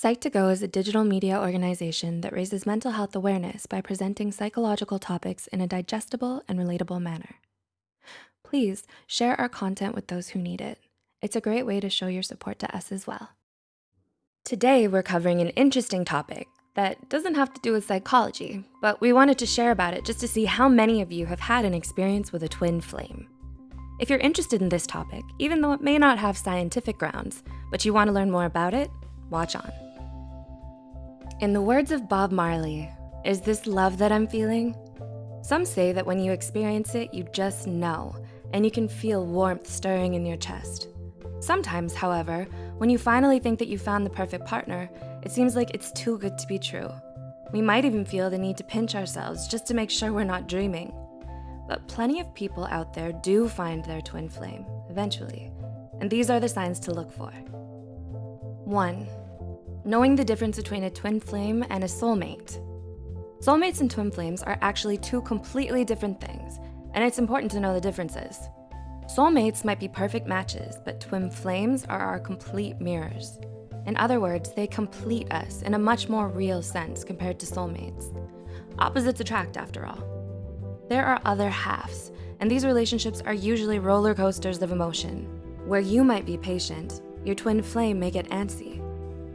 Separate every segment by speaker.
Speaker 1: Psych2Go is a digital media organization that raises mental health awareness by presenting psychological topics in a digestible and relatable manner. Please share our content with those who need it. It's a great way to show your support to us as well. Today, we're covering an interesting topic that doesn't have to do with psychology, but we wanted to share about it just to see how many of you have had an experience with a twin flame. If you're interested in this topic, even though it may not have scientific grounds, but you wanna learn more about it, watch on. In the words of Bob Marley, is this love that I'm feeling? Some say that when you experience it, you just know, and you can feel warmth stirring in your chest. Sometimes, however, when you finally think that you found the perfect partner, it seems like it's too good to be true. We might even feel the need to pinch ourselves just to make sure we're not dreaming. But plenty of people out there do find their twin flame, eventually, and these are the signs to look for. One, knowing the difference between a twin flame and a soulmate. Soulmates and twin flames are actually two completely different things, and it's important to know the differences. Soulmates might be perfect matches, but twin flames are our complete mirrors. In other words, they complete us in a much more real sense compared to soulmates. Opposites attract after all. There are other halves, and these relationships are usually roller coasters of emotion. Where you might be patient, your twin flame may get antsy.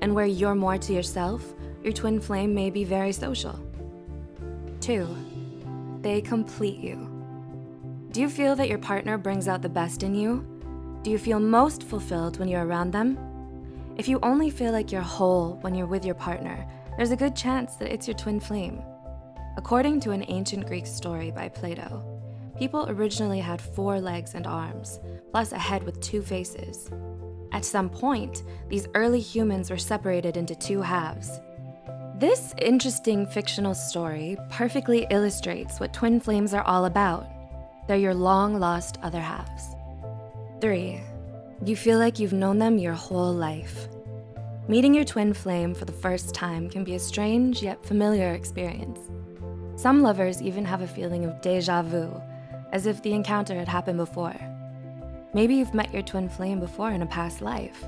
Speaker 1: And where you're more to yourself, your twin flame may be very social. Two, they complete you. Do you feel that your partner brings out the best in you? Do you feel most fulfilled when you're around them? If you only feel like you're whole when you're with your partner, there's a good chance that it's your twin flame. According to an ancient Greek story by Plato, people originally had four legs and arms, plus a head with two faces. At some point, these early humans were separated into two halves. This interesting fictional story perfectly illustrates what twin flames are all about. They're your long lost other halves. Three, you feel like you've known them your whole life. Meeting your twin flame for the first time can be a strange yet familiar experience. Some lovers even have a feeling of deja vu, as if the encounter had happened before. Maybe you've met your twin flame before in a past life.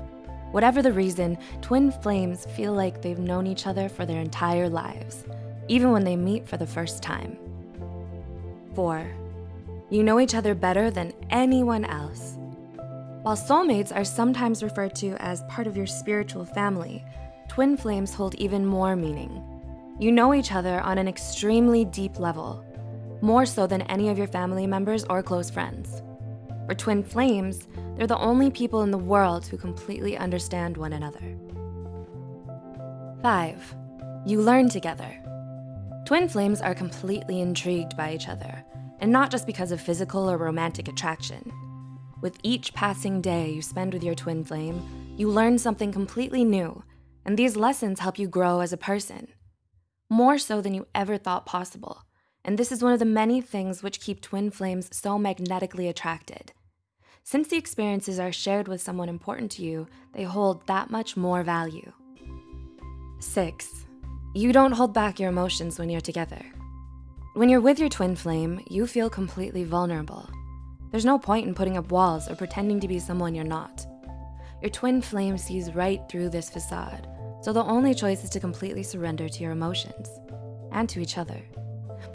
Speaker 1: Whatever the reason, twin flames feel like they've known each other for their entire lives, even when they meet for the first time. Four, you know each other better than anyone else. While soulmates are sometimes referred to as part of your spiritual family, twin flames hold even more meaning. You know each other on an extremely deep level, more so than any of your family members or close friends. For twin flames, they're the only people in the world who completely understand one another. Five, you learn together. Twin flames are completely intrigued by each other and not just because of physical or romantic attraction. With each passing day you spend with your twin flame, you learn something completely new, and these lessons help you grow as a person. More so than you ever thought possible, and this is one of the many things which keep twin flames so magnetically attracted. Since the experiences are shared with someone important to you, they hold that much more value. Six, you don't hold back your emotions when you're together. When you're with your twin flame, you feel completely vulnerable. There's no point in putting up walls or pretending to be someone you're not. Your twin flame sees right through this facade, so the only choice is to completely surrender to your emotions and to each other.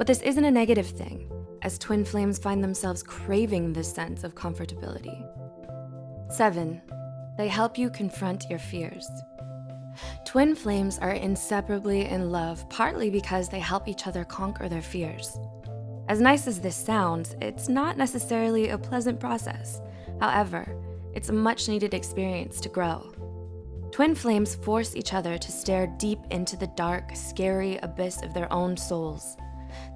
Speaker 1: But this isn't a negative thing, as twin flames find themselves craving this sense of comfortability. Seven, they help you confront your fears. Twin flames are inseparably in love, partly because they help each other conquer their fears. As nice as this sounds, it's not necessarily a pleasant process. However, it's a much needed experience to grow. Twin flames force each other to stare deep into the dark, scary abyss of their own souls.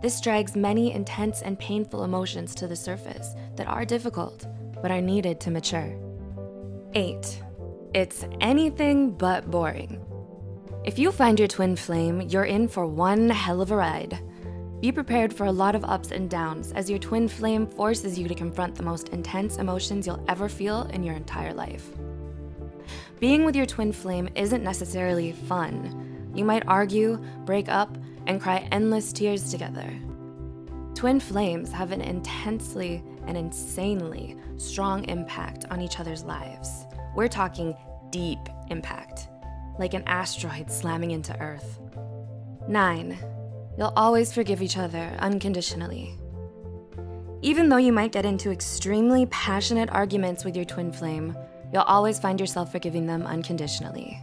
Speaker 1: This drags many intense and painful emotions to the surface that are difficult, but are needed to mature. Eight, it's anything but boring. If you find your twin flame, you're in for one hell of a ride. Be prepared for a lot of ups and downs as your twin flame forces you to confront the most intense emotions you'll ever feel in your entire life. Being with your twin flame isn't necessarily fun. You might argue, break up, and cry endless tears together. Twin flames have an intensely and insanely strong impact on each other's lives. We're talking deep impact. like an asteroid slamming into Earth. Nine, you'll always forgive each other unconditionally. Even though you might get into extremely passionate arguments with your twin flame, you'll always find yourself forgiving them unconditionally.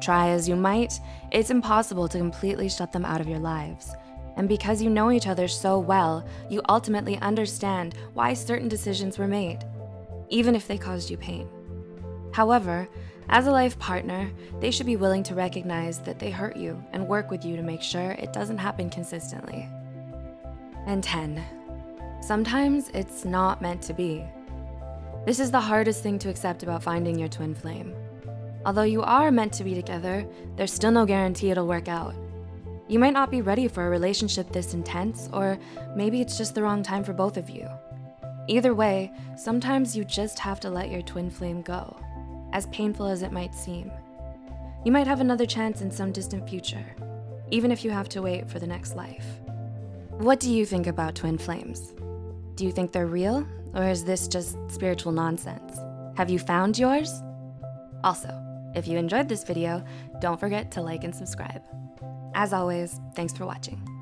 Speaker 1: Try as you might, it's impossible to completely shut them out of your lives. And because you know each other so well, you ultimately understand why certain decisions were made, even if they caused you pain. However, as a life partner, they should be willing to recognize that they hurt you and work with you to make sure it doesn't happen consistently. And 10, sometimes it's not meant to be. This is the hardest thing to accept about finding your twin flame. Although you are meant to be together, there's still no guarantee it'll work out. You might not be ready for a relationship this intense, or maybe it's just the wrong time for both of you. Either way, sometimes you just have to let your twin flame go, as painful as it might seem. You might have another chance in some distant future, even if you have to wait for the next life. What do you think about twin flames? Do you think they're real, or is this just spiritual nonsense? Have you found yours? Also, if you enjoyed this video, don't forget to like and subscribe. As always, thanks for watching.